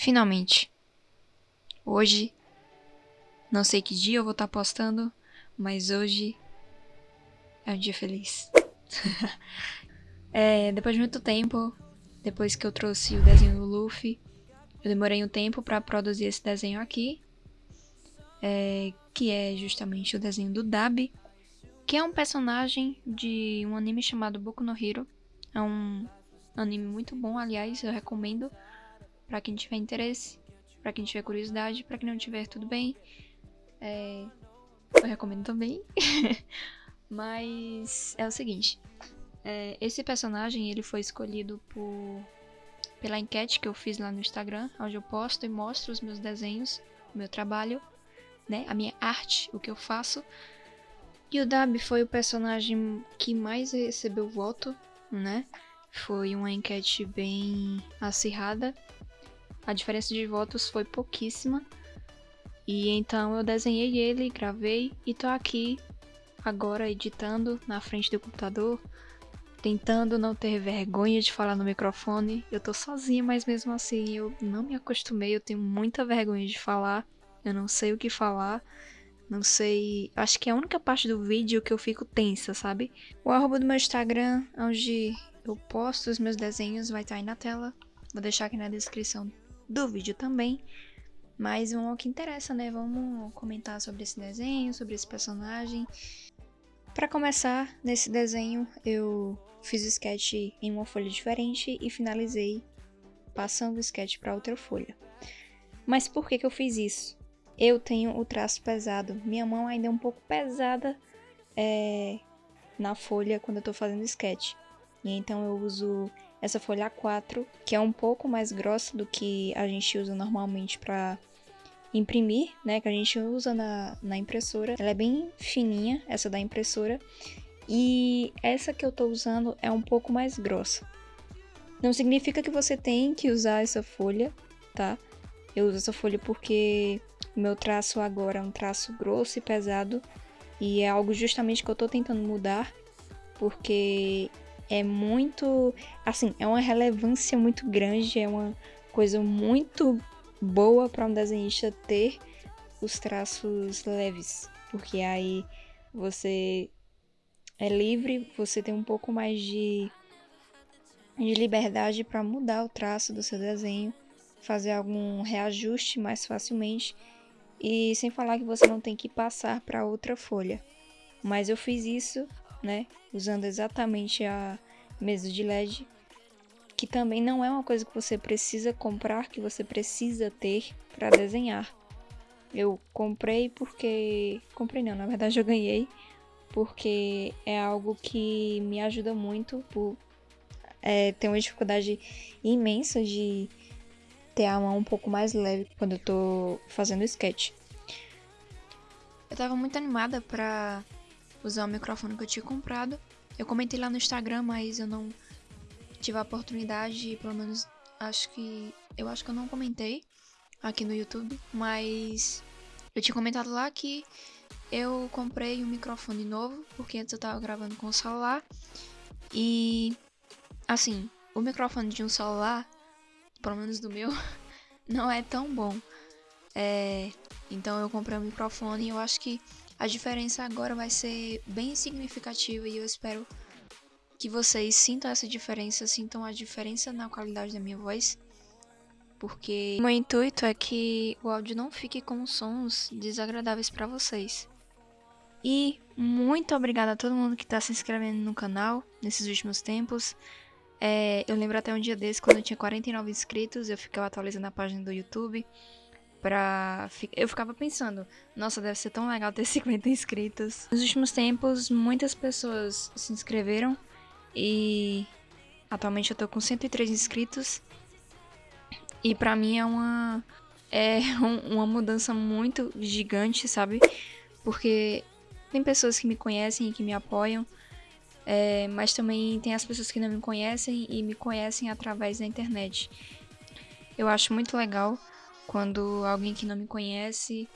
Finalmente. Hoje, não sei que dia eu vou estar tá postando, mas hoje é um dia feliz. é, depois de muito tempo, depois que eu trouxe o desenho do Luffy, eu demorei um tempo para produzir esse desenho aqui, é, que é justamente o desenho do Dabi, que é um personagem de um anime chamado Boku no Hero. É um anime muito bom, aliás, eu recomendo para quem tiver interesse, para quem tiver curiosidade, para quem não tiver, tudo bem. É, eu recomendo também. Mas é o seguinte, é, esse personagem ele foi escolhido por pela enquete que eu fiz lá no Instagram, onde eu posto e mostro os meus desenhos, o meu trabalho, né, a minha arte, o que eu faço. E o Dab foi o personagem que mais recebeu voto, né? Foi uma enquete bem acirrada. A diferença de votos foi pouquíssima. E então eu desenhei ele, gravei e tô aqui agora editando na frente do computador, tentando não ter vergonha de falar no microfone. Eu tô sozinha, mas mesmo assim eu não me acostumei, eu tenho muita vergonha de falar. Eu não sei o que falar. Não sei. Acho que é a única parte do vídeo que eu fico tensa, sabe? O arroba do meu Instagram, onde eu posto os meus desenhos, vai estar aí na tela. Vou deixar aqui na descrição do vídeo também. Mas vamos ao que interessa, né? Vamos comentar sobre esse desenho, sobre esse personagem. Para começar, nesse desenho eu fiz o sketch em uma folha diferente e finalizei passando o sketch para outra folha. Mas por que, que eu fiz isso? Eu tenho o traço pesado. Minha mão ainda é um pouco pesada é, na folha quando eu estou fazendo sketch. E então eu uso essa folha A4, que é um pouco mais grossa do que a gente usa normalmente para imprimir, né, que a gente usa na, na impressora. Ela é bem fininha, essa da impressora, e essa que eu tô usando é um pouco mais grossa. Não significa que você tem que usar essa folha, tá? Eu uso essa folha porque o meu traço agora é um traço grosso e pesado, e é algo justamente que eu tô tentando mudar, porque é muito, assim, é uma relevância muito grande, é uma coisa muito boa para um desenhista ter os traços leves, porque aí você é livre, você tem um pouco mais de, de liberdade para mudar o traço do seu desenho, fazer algum reajuste mais facilmente e sem falar que você não tem que passar para outra folha. Mas eu fiz isso, né, usando exatamente a mesa de LED que também não é uma coisa que você precisa comprar, que você precisa ter para desenhar. Eu comprei porque. Comprei não, na verdade eu ganhei. Porque é algo que me ajuda muito por é, ter uma dificuldade imensa de ter a mão um pouco mais leve quando eu tô fazendo sketch. Eu tava muito animada pra usar o microfone que eu tinha comprado. Eu comentei lá no Instagram, mas eu não tive a oportunidade, pelo menos acho que. Eu acho que eu não comentei aqui no YouTube, mas eu tinha comentado lá que eu comprei um microfone novo, porque antes eu tava gravando com o celular. E assim, o microfone de um celular, pelo menos do meu, não é tão bom. É, então eu comprei um microfone e eu acho que a diferença agora vai ser bem significativa e eu espero que vocês sintam essa diferença, sintam a diferença na qualidade da minha voz. Porque o meu intuito é que o áudio não fique com sons desagradáveis para vocês. E muito obrigada a todo mundo que está se inscrevendo no canal nesses últimos tempos. É, eu lembro até um dia desse, quando eu tinha 49 inscritos, eu ficava atualizando a página do YouTube. Pra... Eu ficava pensando, nossa, deve ser tão legal ter 50 inscritos. Nos últimos tempos, muitas pessoas se inscreveram e atualmente eu tô com 103 inscritos. E pra mim é uma é uma mudança muito gigante, sabe? Porque tem pessoas que me conhecem e que me apoiam, é, mas também tem as pessoas que não me conhecem e me conhecem através da internet. Eu acho muito legal quando alguém que não me conhece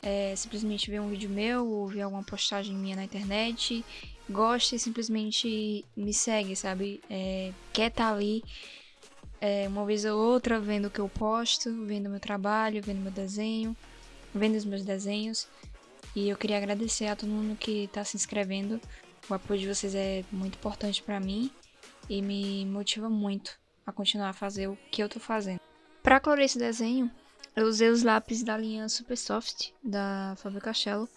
é, simplesmente vê um vídeo meu ou vê alguma postagem minha na internet gosta e simplesmente me segue, sabe? É, quer estar tá ali é, uma vez ou outra vendo o que eu posto, vendo meu trabalho, vendo meu desenho, vendo os meus desenhos. E eu queria agradecer a todo mundo que está se inscrevendo. O apoio de vocês é muito importante para mim e me motiva muito a continuar a fazer o que eu tô fazendo. Para colorir esse desenho, eu usei os lápis da linha Super Soft da Faber-Castell.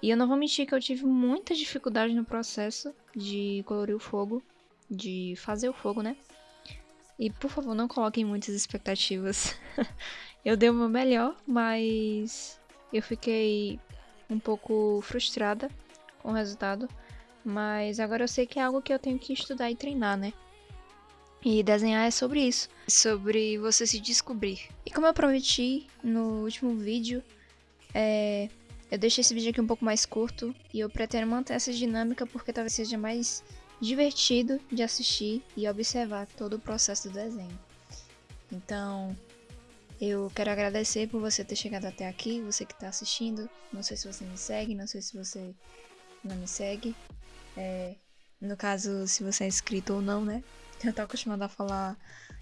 E eu não vou mentir que eu tive muita dificuldade no processo de colorir o fogo, de fazer o fogo, né? E por favor, não coloquem muitas expectativas. eu dei o meu melhor, mas eu fiquei um pouco frustrada com o resultado. Mas agora eu sei que é algo que eu tenho que estudar e treinar, né? E desenhar é sobre isso, sobre você se descobrir. E como eu prometi no último vídeo, é... eu deixei esse vídeo aqui um pouco mais curto e eu pretendo manter essa dinâmica porque talvez seja mais divertido de assistir e observar todo o processo do desenho. Então, eu quero agradecer por você ter chegado até aqui, você que está assistindo. Não sei se você me segue, não sei se você não me segue. É, no caso, se você é inscrito ou não, né? Eu tô acostumada a falar.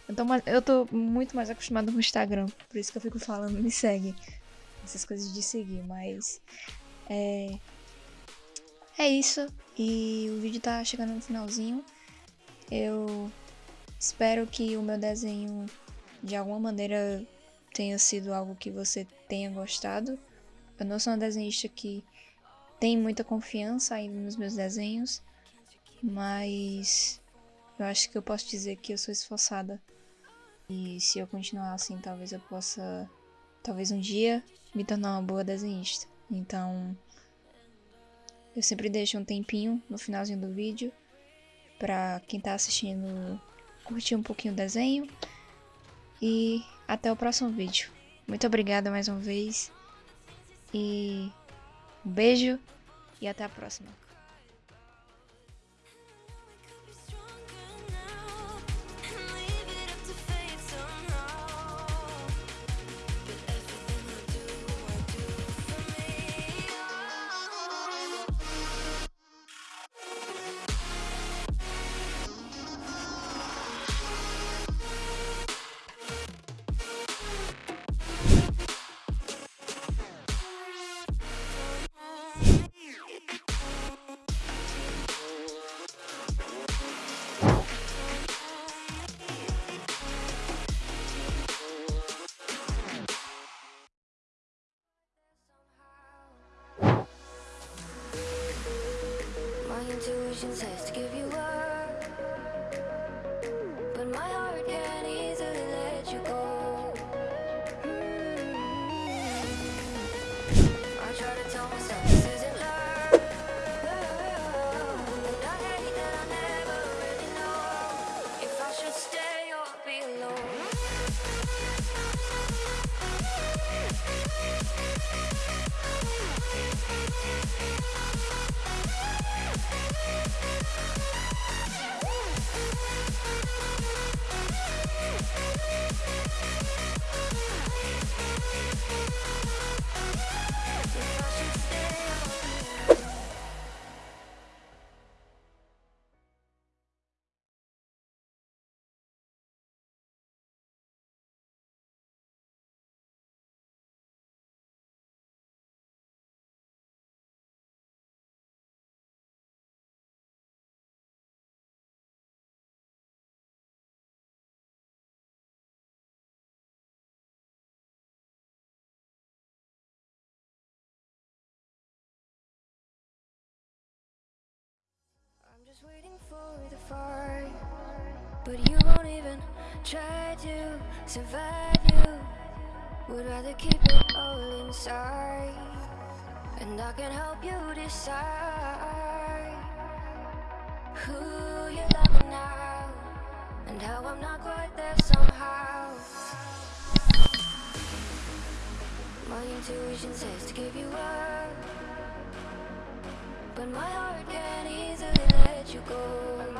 Eu tô, mais, eu tô muito mais acostumada com o Instagram, por isso que eu fico falando, me segue. Essas coisas de seguir, mas. É. É isso. E o vídeo tá chegando no finalzinho. Eu espero que o meu desenho de alguma maneira tenha sido algo que você tenha gostado. Eu não sou uma desenhista que tem muita confiança ainda nos meus desenhos, mas eu acho que eu posso dizer que eu sou esforçada. E se eu continuar assim, talvez eu possa, talvez um dia, me tornar uma boa desenhista. Então, eu sempre deixo um tempinho no finalzinho do vídeo para quem tá assistindo curtir um pouquinho o desenho. E até o próximo vídeo. Muito obrigada mais uma vez. E um beijo e até a próxima. Intuition says to give you up But my heart can't easily let you go. I try to tell myself this isn't love I hate that I never really know If I should stay or be alone waiting for the fight But you won't even try to survive. You Would rather keep it all inside. And I can help you decide Who you're loving now And how I'm not quite there somehow. My intuition says to give you up But my heart can't you go